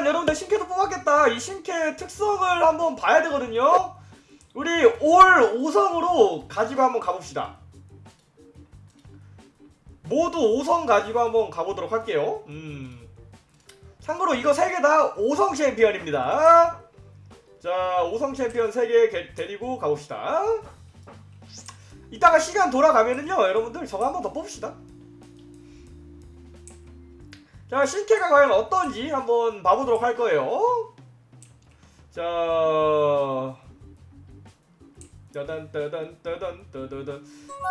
일단 여러분들 신캐도 뽑았겠다. 이 신캐 특성을 한번 봐야 되거든요. 우리 올 5성으로 가지고 한번 가봅시다. 모두 5성 가지고 한번 가보도록 할게요. 음. 참고로 이거 3개 다 5성 챔피언입니다. 자, 5성 챔피언 3개 데리고 가봅시다. 이따가 시간 돌아가면은요, 여러분들 저거 한번 더 뽑읍시다. 자, 신캐가 과연 어떤지 한번 봐보도록 할 거예요. 자, 따단 따단 따단 따단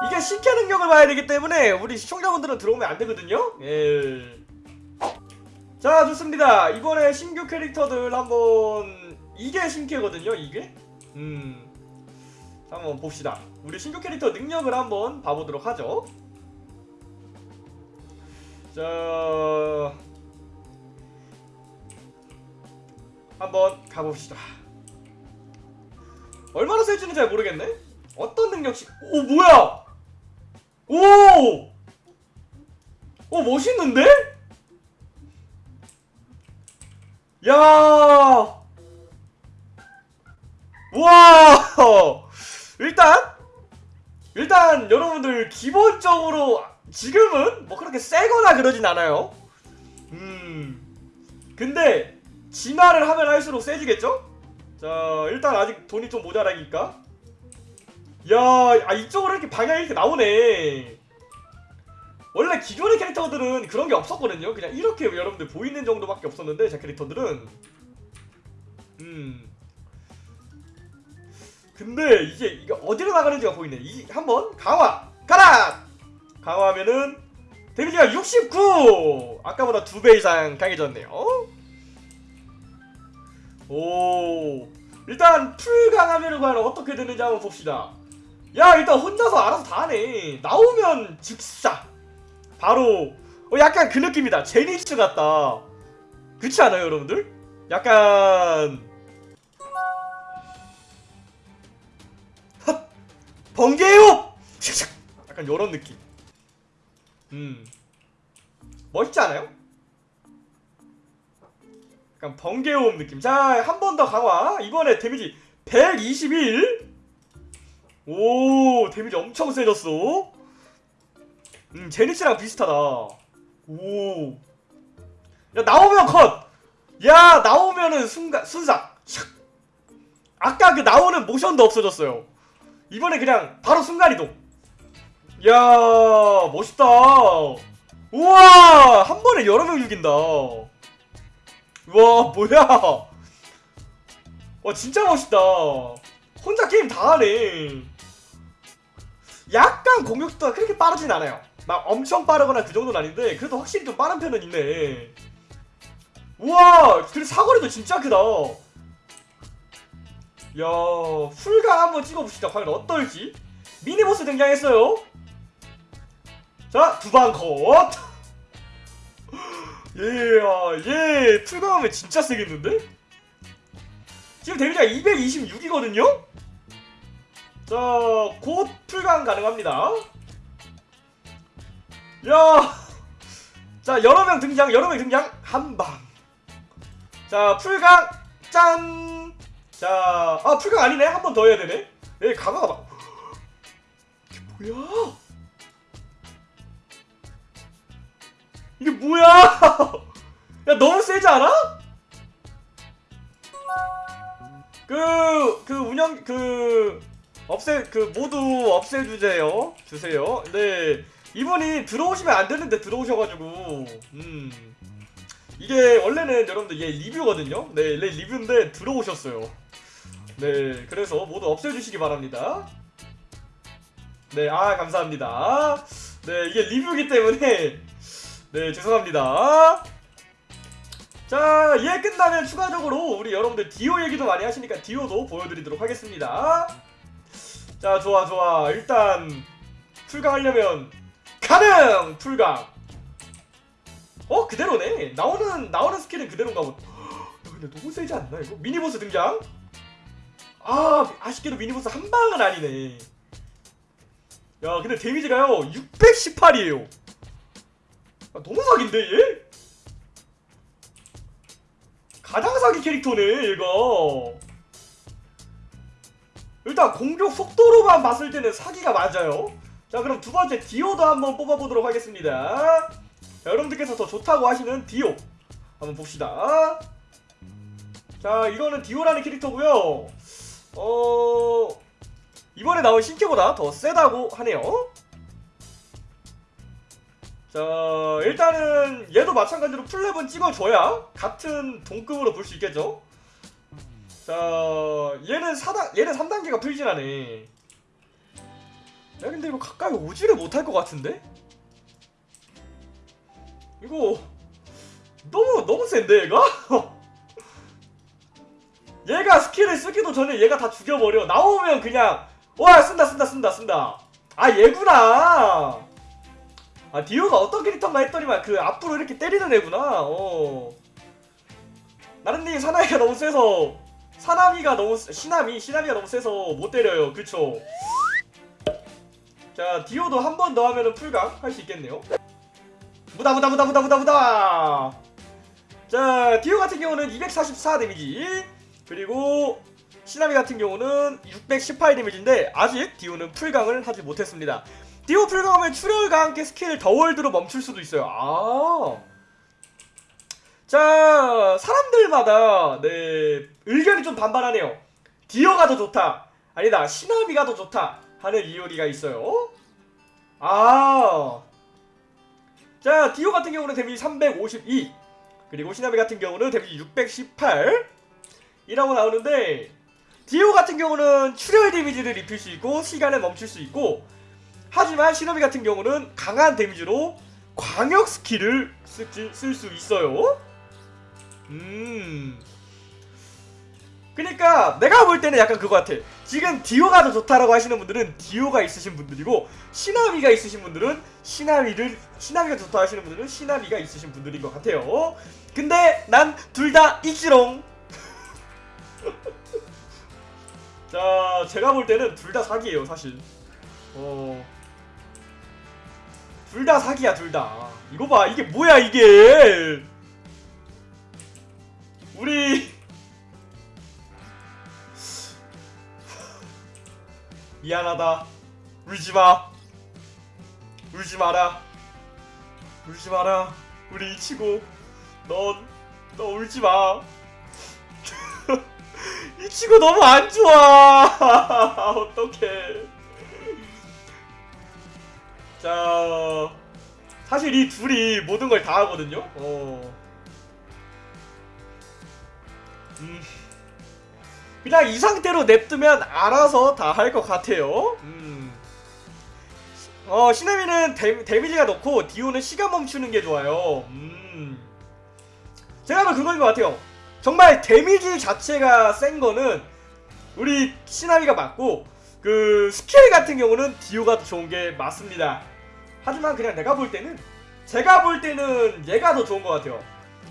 이게 신캐 능력을 봐야 되기 때문에 우리 시청자분들은 들어오면 안 되거든요. 예. 자, 좋습니다. 이번에 신규 캐릭터들 한번 이게 신캐거든요. 이게. 음. 한번 봅시다. 우리 신규 캐릭터 능력을 한번 봐보도록 하죠. 자, 한번 가봅시다. 얼마나 쓸지는 잘 모르겠네. 어떤 능력씩? 오 뭐야? 오, 오 멋있는데? 야, 와, 일단 일단 여러분들 기본적으로 지금은 뭐 그렇게 세거나 그러진 않아요. 음, 근데 진화를 하면 할수록 세지겠죠? 자, 일단 아직 돈이 좀 모자라니까. 야, 아 이쪽으로 이렇게 방향이 이렇게 나오네. 원래 기존의 캐릭터들은 그런 게 없었거든요. 그냥 이렇게 여러분들 보이는 정도밖에 없었는데 제 캐릭터들은 음. 근데 이게 이게 어디로 나가는지가 보이네. 이 한번 강화 가라. 강화하면은 데미지가 69. 아까보다 두 배 이상 강해졌네요. 오 일단 풀강하면은 과연 어떻게 되는지 한번 봅시다 야 일단 혼자서 알아서 다 하네 나오면 즉사 바로 어 약간 그 느낌이다 제니츠 같다 그렇지 않아요 여러분들? 약간 번개요 약간 요런 느낌 음 멋있지 않아요? 약간 번개호흡 느낌. 자, 한 번 더 강화. 이번에 데미지 121. 오, 데미지 엄청 세졌어. 음, 제니스랑 비슷하다. 오. 야, 나오면 컷! 야, 나오면은 순간, 순삭. 샥. 아까 그 나오는 모션도 없어졌어요. 이번에 그냥 바로 순간이동. 야, 멋있다. 우와, 한 번에 여러 명 죽인다. 와 뭐야 와 진짜 멋있다 혼자 게임 다 하네 약간 공격 속도가 그렇게 빠르진 않아요 막 엄청 빠르거나 그 정도는 아닌데 그래도 확실히 좀 빠른 편은 있네 우와 그래 사거리도 진짜 크다 야 풀강 한번 찍어봅시다 과연 어떨지 미니보스 등장했어요 자 두방 컷 예, 아, 예, 풀강하면 진짜 세겠는데? 지금 데미지가 226이거든요? 자, 곧 풀강 가능합니다. 야, 자, 여러 명 등장, 여러 명 등장, 한 방. 자, 풀강, 짠! 자, 아, 풀강 아니네? 한 번 더 해야 되네? 예, 강화가 막. 이게 뭐야? 이게 뭐야? 야 너무 세지 않아? 그, 그 운영, 그, 없애, 그, 모두 없애 주세요. 주세요. 네. 이분이 들어오시면 안 되는데 들어오셔가지고, 음. 이게 원래는 여러분들 얘 리뷰거든요? 네, 얘 리뷰인데 들어오셨어요. 네, 그래서 모두 없애주시기 바랍니다. 네, 아, 감사합니다. 네, 이게 리뷰기 때문에. 네 죄송합니다. 자 얘 끝나면 추가적으로 우리 여러분들 디오 얘기도 많이 하시니까 디오도 보여드리도록 하겠습니다. 자 좋아 좋아. 일단 풀강 하려면 가능! 풀강! 어 그대로네. 나오는 나오는 스킬은 그대로인가 보다. 근데 너무 세지 않나 이거? 미니보스 등장 아 아쉽게도 미니보스 한 방은 아니네. 야 근데 데미지가요 618이에요. 아, 너무 사기인데 얘? 가장 사기 캐릭터네 얘가. 일단 공격 속도로만 봤을 때는 사기가 맞아요. 자 그럼 두 번째 디오도 한번 뽑아보도록 하겠습니다. 자 여러분들께서 더 좋다고 하시는 디오. 한번 봅시다. 자 이거는 디오라는 캐릭터고요 어... 이번에 나온 신캐보다 더 세다고 하네요 자 일단은 얘도 마찬가지로 풀렙은 찍어줘야 같은 동급으로 볼 수 있겠죠 자 얘는 4단 얘는 3단계가 풀진화네 야 근데 이거 가까이 오지를 못할 것 같은데? 이거 너무 너무 센데 얘가? 얘가 스킬을 쓰기도 전에 얘가 다 죽여버려. 나오면 그냥 와 쓴다 쓴다 쓴다 쓴다. 아 얘구나. 아 디오가 어떤 캐릭터인가 했더니만 그 앞으로 이렇게 때리는 애구나. 어. 나른님 사나이가 너무 세서 사나미가 너무 세- 시나미 시나미가 너무 세서 못 때려요. 그쵸? 자 디오도 한 번 더 하면은 풀강 할 수 있겠네요. 무다 무다 무다 무다 무다 무다! 자 디오 같은 경우는 244 데미지 그리고 시나미 같은 경우는 618 데미지인데 아직 디오는 풀강을 하지 못했습니다 디오 풀강하면 출혈과 함께 스킬 더월드로 멈출 수도 있어요 아 자, 사람들마다 네 의견이 좀 반반하네요. 디오가 더 좋다. 아니다, 시나미가 더 좋다. 하는 이유리가 있어요. 아, 자, 디오 같은 경우는 데미지 352, 그리고 시나미 같은 경우는 데미지 618 이라고 나오는데 디오 같은 경우는 출혈 데미지를 입힐 수 있고 시간을 멈출 수 있고 하지만 시나미 같은 경우는 강한 데미지로 광역 스킬을 쓸 수 있어요. 음. 그니까 내가 볼 때는 약간 그거 같아. 지금 디오가 더 좋다라고 하시는 분들은 디오가 있으신 분들이고 시나미가 있으신 분들은 시나미를 시나미가 좋다 하시는 분들은 시나미가 있으신 분들인 것 같아요. 근데 난 둘다 있지롱. 자, 제가 볼 때는 둘 다 사기예요, 사실. 어. 둘 다 사기야, 둘 다. 이거 봐, 이게 뭐야, 이게. 우리 미안하다 울지 마 울지 마라 울지 마라 우리 이치고 넌너 울지 마이 치고 너무 안 좋아 어떡해 자 사실 이 둘이 모든 걸 다 하거든요 어 음. 그냥 이 상태로 냅두면 알아서 다 할 것 같아요. 음. 어, 시나미는 데, 데미지가 높고 디오는 시간 멈추는 게 좋아요. 음. 제가 봐도 그거인 것 같아요. 정말 데미지 자체가 센 거는 우리 시나미가 맞고 그 스킬 같은 경우는 디오가 더 좋은 게 맞습니다. 하지만 그냥 내가 볼 때는 제가 볼 때는 얘가 더 좋은 것 같아요.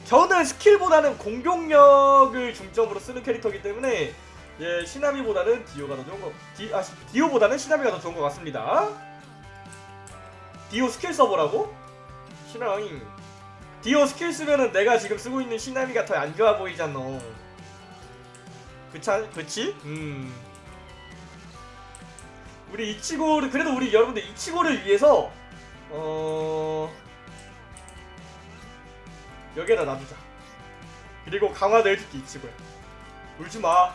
저는 스킬보다는 공격력을 중점으로 쓰는 캐릭터이기 때문에 예 시나미보다는 디오가 더 좋은 거 디, 아, 시- 디오보다는 시나미가 더 좋은 것 같습니다. 디오 스킬 써보라고? 시나미 디오 스킬 쓰면은 내가 지금 쓰고 있는 시나미가 더 안 좋아 보이잖아. 그차 그치? 음. 우리 이치고를 그래도 우리 여러분들 이치고를 위해서 어. 여기에다 놔두자. 그리고 강화도 해줄게 이치고야. 울지 마.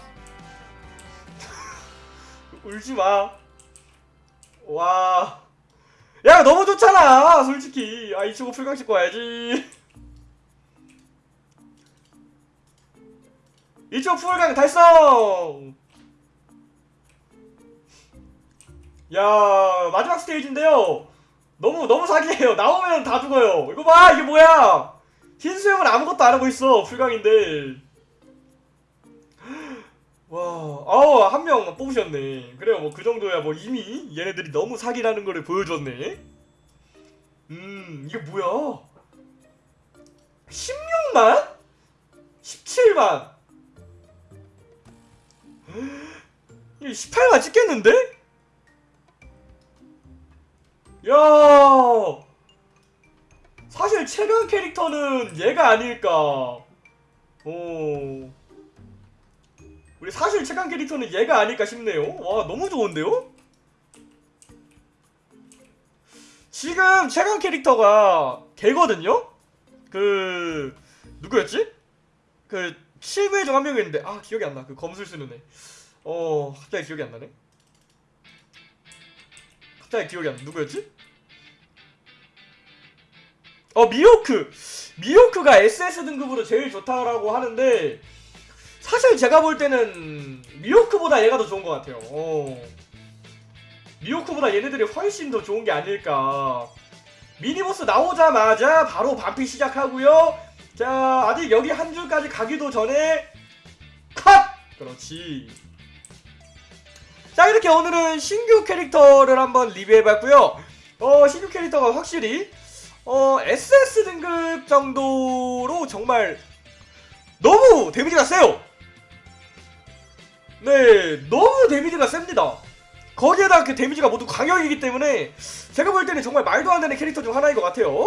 울지 마. 와. 야 너무 좋잖아 솔직히. 아 이치고 풀강 씻고 와야지. 이치고 풀강 달성. 야 마지막 스테이지인데요. 너무 너무 사기예요. 나오면 다 죽어요. 이거 봐 이게 뭐야? 흰수 형은 아무것도 안 하고 있어 풀강인데 와 아우 한 명 뽑으셨네 그래요 뭐 그 정도야 뭐 이미 얘네들이 너무 사기라는 거를 보여줬네 음 이게 뭐야 16만? 17만 이게 18만 찍겠는데? 야 사실 최강 캐릭터는 얘가 아닐까. 오. 우리 사실 최강 캐릭터는 얘가 아닐까 싶네요. 와, 너무 좋은데요? 지금 최강 캐릭터가 걔거든요? 그, 누구였지? 그, 실무의 중한 명이었는데, 아, 기억이 안 나. 그 검술 쓰는 애. 어, 갑자기 기억이 안 나네. 갑자기 기억이 안 나. 누구였지? 어, 미호크! 미호크가 SS 등급으로 제일 좋다라고 하는데, 사실 제가 볼 때는 미호크보다 얘가 더 좋은 것 같아요. 어. 미호크보다 얘네들이 훨씬 더 좋은 게 아닐까. 미니보스 나오자마자 바로 반피 시작하고요. 자, 아직 여기 한 줄까지 가기도 전에 컷! 그렇지. 자, 이렇게 오늘은 신규 캐릭터를 한번 리뷰해봤고요. 어, 신규 캐릭터가 확실히 어, SS 등급 정도로 정말 너무 데미지가 세요. 네, 너무 데미지가 셉니다. 거기에다 그 데미지가 모두 광역이기 때문에 제가 볼 때는 정말 말도 안 되는 캐릭터 중 하나인 것 같아요.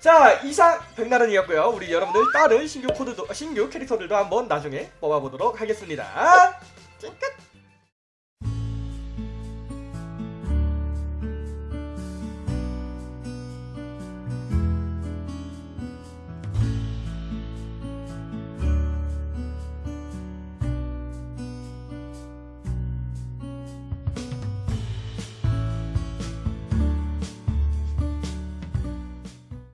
자, 이상 백나른이었고요. 우리 여러분들 다른 신규 코드도 신규 캐릭터들도 한번 나중에 뽑아보도록 하겠습니다. 찡까!